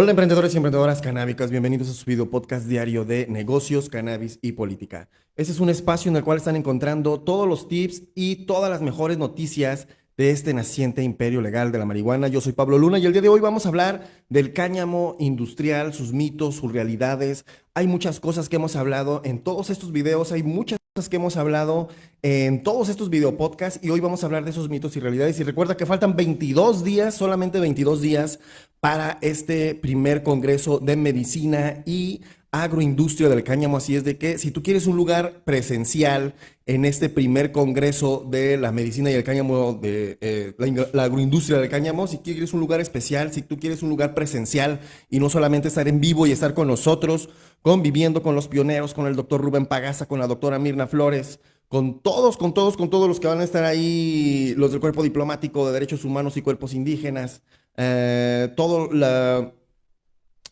Hola emprendedores y emprendedoras canábicas, bienvenidos a su video podcast diario de negocios, cannabis y política. Este es un espacio en el cual están encontrando todos los tips y todas las mejores noticias de este naciente imperio legal de la marihuana. Yo soy Pablo Luna y el día de hoy vamos a hablar del cáñamo industrial, sus mitos, sus realidades. Hay muchas cosas que hemos hablado en todos estos videos, hay muchas que hemos hablado en todos estos video podcasts y hoy vamos a hablar de esos mitos y realidades. Y recuerda que faltan 22 días, solamente 22 días para este primer congreso de medicina y agroindustria del cáñamo. Así es de que si tú quieres un lugar presencial en este primer congreso de la medicina y el cáñamo, de eh, la, agroindustria del cáñamo, si quieres un lugar especial, si tú quieres un lugar presencial y no solamente estar en vivo y estar con nosotros, conviviendo con los pioneros, con el doctor Rubén Pagaza, con la doctora Mirna Flores, con todos, con todos, con todos los que van a estar ahí, los del cuerpo diplomático de derechos humanos y cuerpos indígenas, eh, todo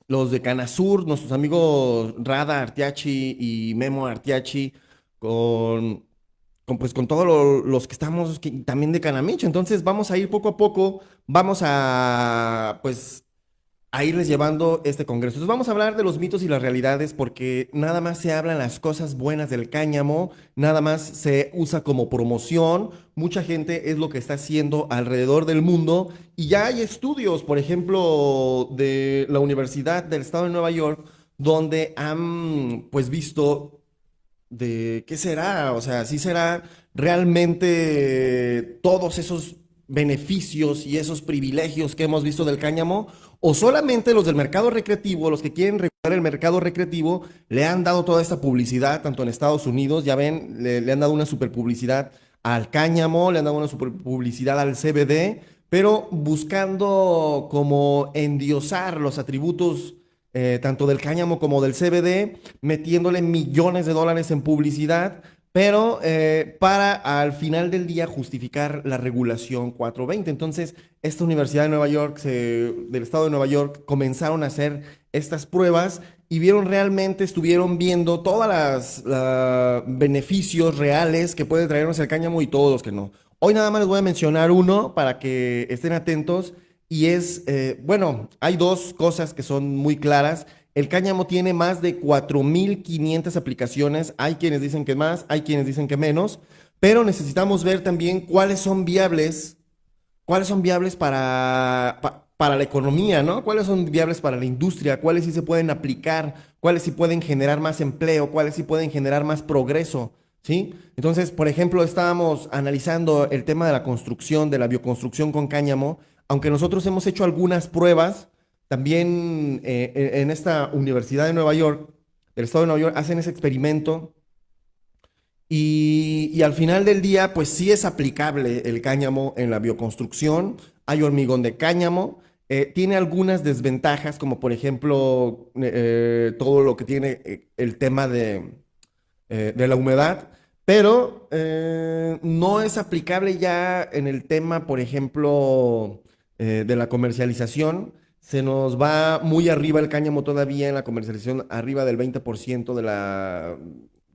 los de Canasur, nuestros amigos Rada Artiachi y Memo Artiachi, con, con pues con todos los que estamos también de Canamicho. Entonces vamos a ir poco a poco, vamos a pues a irles llevando este congreso. Entonces vamos a hablar de los mitos y las realidades porque nada más se hablan las cosas buenas del cáñamo, nada más se usa como promoción, mucha gente es lo que está haciendo alrededor del mundo y ya hay estudios, por ejemplo, de la Universidad del Estado de Nueva York, donde han pues visto de qué será, o sea, si será realmente todos esos beneficios y esos privilegios que hemos visto del cáñamo o solamente los del mercado recreativo, los que quieren regular el mercado recreativo, le han dado toda esta publicidad, tanto en Estados Unidos, ya ven, le, han dado una super publicidad al cáñamo, le han dado una super publicidad al CBD, pero buscando como endiosar los atributos eh, tanto del cáñamo como del CBD, metiéndole millones de dólares en publicidad pero eh, para al final del día justificar la regulación 420. Entonces, esta Universidad de Nueva York, del Estado de Nueva York, comenzaron a hacer estas pruebas y vieron realmente, estuvieron viendo todos los beneficios reales que puede traernos el cáñamo y todos los que no. Hoy nada más les voy a mencionar uno para que estén atentos y es, eh, bueno, hay dos cosas que son muy claras el cáñamo tiene más de 4.500 aplicaciones. Hay quienes dicen que más, hay quienes dicen que menos, pero necesitamos ver también cuáles son viables, cuáles son viables para, para la economía, ¿no? Cuáles son viables para la industria, cuáles sí se pueden aplicar, cuáles sí pueden generar más empleo, cuáles sí pueden generar más progreso, ¿sí? Entonces, por ejemplo, estábamos analizando el tema de la construcción, de la bioconstrucción con cáñamo, aunque nosotros hemos hecho algunas pruebas, también eh, en esta Universidad de Nueva York, del Estado de Nueva York, hacen ese experimento y, al final del día, pues sí es aplicable el cáñamo en la bioconstrucción. Hay hormigón de cáñamo. Eh, tiene algunas desventajas, como por ejemplo eh, todo lo que tiene el tema de la humedad, pero no es aplicable ya en el tema, por ejemplo, de la comercialización se nos va muy arriba el cáñamo todavía en la comercialización, arriba del 20% de la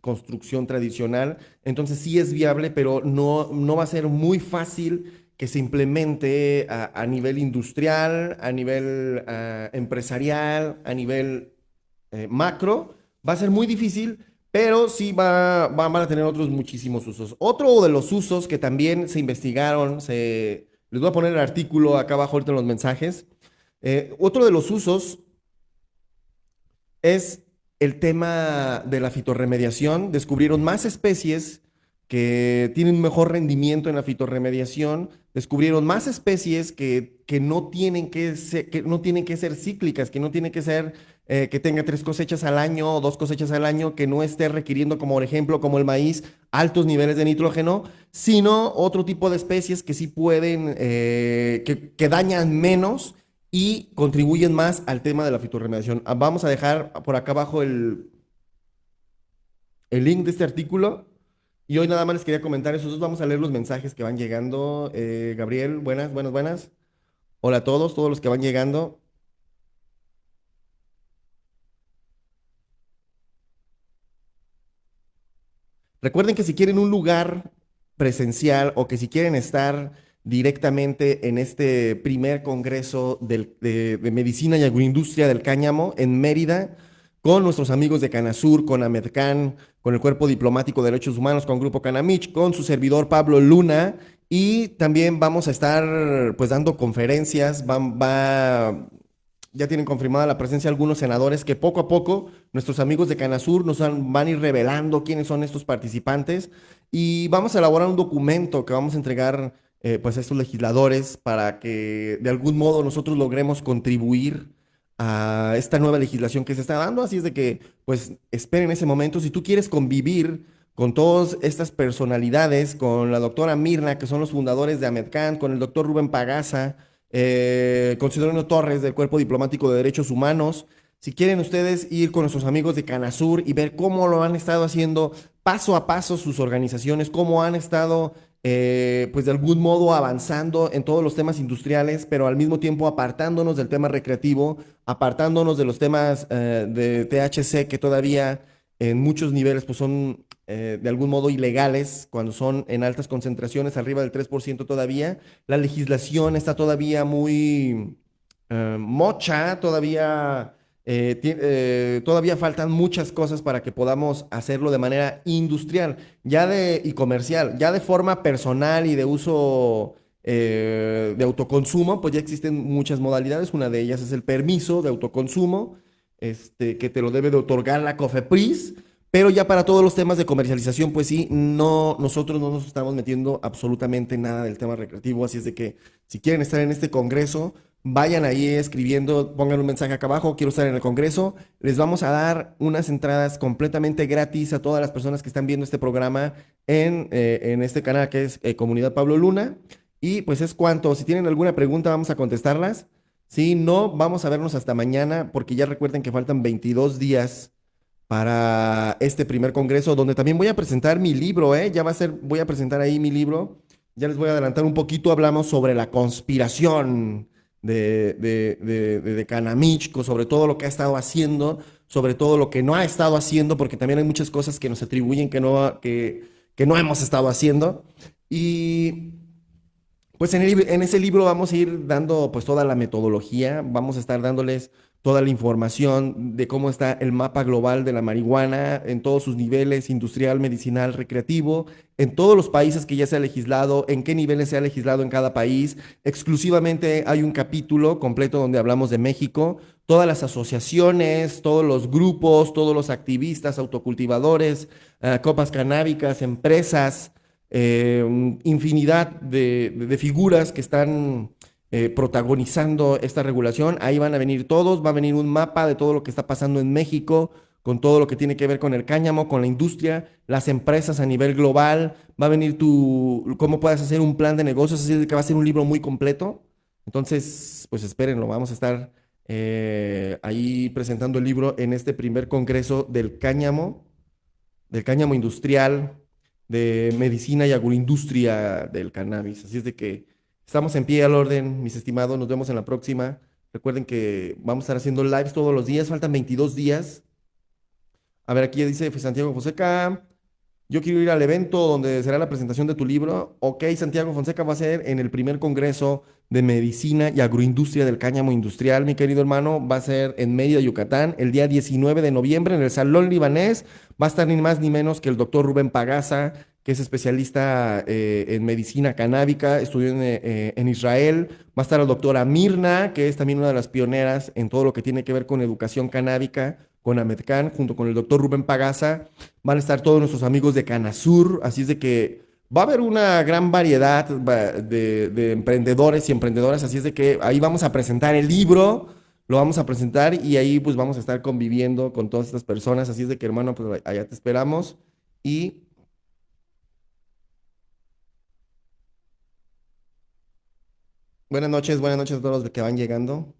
construcción tradicional. Entonces sí es viable, pero no, no va a ser muy fácil que se implemente a, nivel industrial, a nivel ah, empresarial, a nivel eh, macro. Va a ser muy difícil, pero sí va, van a tener otros muchísimos usos. Otro de los usos que también se investigaron, se, les voy a poner el artículo acá abajo ahorita en los mensajes, eh, otro de los usos es el tema de la fitorremediación. Descubrieron más especies que tienen un mejor rendimiento en la fitorremediación, descubrieron más especies que, que no, tienen que, no tienen que ser cíclicas, que no tienen que ser eh, que tenga tres cosechas al año o dos cosechas al año, que no esté requiriendo, como por ejemplo, como el maíz, altos niveles de nitrógeno, sino otro tipo de especies que sí pueden, eh, que, que dañan menos y contribuyen más al tema de la fitorremediación. Ah, vamos a dejar por acá abajo el, el link de este artículo. Y hoy nada más les quería comentar eso. Vamos a leer los mensajes que van llegando. Eh, Gabriel, buenas, buenas, buenas. Hola a todos, todos los que van llegando. Recuerden que si quieren un lugar presencial o que si quieren estar directamente en este primer congreso de, medicina y agroindustria del cáñamo en Mérida con nuestros amigos de Canasur, con Amedcan, con el Cuerpo Diplomático de Derechos Humanos, con Grupo Canamich, con su servidor Pablo Luna. Y también vamos a estar pues dando conferencias, va, ya tienen confirmada la presencia de algunos senadores que poco a poco nuestros amigos de Canasur nos van, a ir revelando quiénes son estos participantes y vamos a elaborar un documento que vamos a entregar eh, pues a estos legisladores para que de algún modo nosotros logremos contribuir a esta nueva legislación que se está dando. Así es de que, pues, esperen ese momento. Si tú quieres convivir con todas estas personalidades, con la doctora Mirna, que son los fundadores de Amedcan, con el doctor Rubén Pagaza, eh, con Sidonio Torres del Cuerpo Diplomático de Derechos Humanos, si quieren ustedes ir con nuestros amigos de Canasur y ver cómo lo han estado haciendo paso a paso sus organizaciones, cómo han estado eh, pues de algún modo avanzando en todos los temas industriales, pero al mismo tiempo apartándonos del tema recreativo, apartándonos de los temas eh, de THC que todavía en muchos niveles pues son eh, de algún modo ilegales cuando son en altas concentraciones, arriba del 3% todavía. La legislación está todavía muy mocha, todavía eh, eh, todavía faltan muchas cosas para que podamos hacerlo de manera industrial ya de, y comercial, ya de forma personal y de uso eh, de autoconsumo, pues ya existen muchas modalidades. Una de ellas es el permiso de autoconsumo, este, que te lo debe de otorgar la COFEPRIS. Pero ya para todos los temas de comercialización, pues sí, no, nosotros no nos estamos metiendo absolutamente nada del tema recreativo. Así es de que si quieren estar en este congreso, Vayan ahí escribiendo, pongan un mensaje acá abajo, quiero estar en el Congreso. Les vamos a dar unas entradas completamente gratis a todas las personas que están viendo este programa en, eh, este canal que es eh, Comunidad Pablo Luna. Y pues es cuanto, si tienen alguna pregunta vamos a contestarlas. Si no, vamos a vernos hasta mañana porque ya recuerden que faltan 22 días para este primer congreso donde también voy a presentar mi libro, ¿eh? Ya va a ser, voy a presentar ahí mi libro. Ya les voy a adelantar un poquito, hablamos sobre la conspiración de, de, de, de Canamich, sobre todo lo que ha estado haciendo, sobre todo lo que no ha estado haciendo, porque también hay muchas cosas que nos atribuyen que no, que, que no hemos estado haciendo. Y pues en, en, ese libro vamos a ir dando pues toda la metodología, vamos a estar dándoles toda la información de cómo está el mapa global de la marihuana en todos sus niveles, industrial, medicinal, recreativo, en todos los países que ya se ha legislado, en qué niveles se ha legislado en cada país. Exclusivamente hay un capítulo completo donde hablamos de México, todas las asociaciones, todos los grupos, todos los activistas, autocultivadores, eh, copas canábicas, empresas, eh, infinidad de figuras que están eh, protagonizando esta regulación. Ahí van a venir todos, va a venir un mapa de todo lo que está pasando en México, con todo lo que tiene que ver con el cáñamo, con la industria, las empresas a nivel global. Va a venir tu, cómo puedes hacer un plan de negocios, así que va a ser un libro muy completo. Entonces, pues espérenlo, vamos a estar eh, ahí presentando el libro en este primer congreso del cáñamo, del cáñamo industrial, de medicina y agroindustria del cannabis. Así es de que Estamos en pie al orden, mis estimados. Nos vemos en la próxima. Recuerden que vamos a estar haciendo lives todos los días. Faltan 22 días. A ver, aquí dice Santiago Fonseca. Yo quiero ir al evento donde será la presentación de tu libro. Ok, Santiago Fonseca va a ser en el primer congreso de medicina y agroindustria del cáñamo industrial, mi querido hermano. Va a ser en Mérida, Yucatán, el día 19 de noviembre en el Salón Libanés. Va a estar ni más ni menos que el doctor Rubén Pagaza, que es especialista eh, en medicina canábica, estudió eh, en, Israel. Va a estar la doctora Mirna, que es también una de las pioneras en todo lo que tiene que ver con educación canábica, con Amedcan, junto con el doctor Rubén Pagaza. Van a estar todos nuestros amigos de Canasur, así es de que va a haber una gran variedad de, de emprendedores y emprendedoras, así es de que ahí vamos a presentar el libro lo vamos a presentar y ahí pues vamos a estar conviviendo con todas estas personas. Así es de que hermano, pues allá te esperamos y Buenas noches, buenas noches a todos los que van llegando.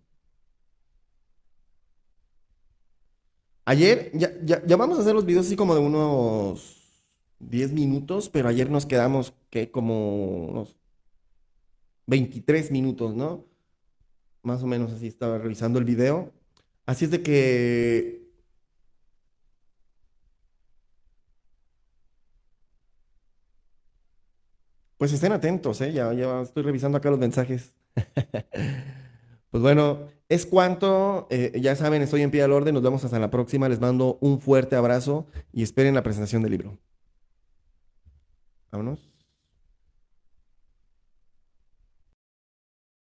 Ayer, ya, ya, vamos a hacer los videos así como de unos 10 minutos, pero ayer nos quedamos que como unos 23 minutos, ¿no? Más o menos así estaba revisando el video. Así es de que Pues estén atentos, ¿eh? Ya, ya estoy revisando acá los mensajes. pues bueno, es cuanto. Eh, ya saben, estoy en pie al orden. Nos vemos hasta la próxima. Les mando un fuerte abrazo y esperen la presentación del libro. Vámonos.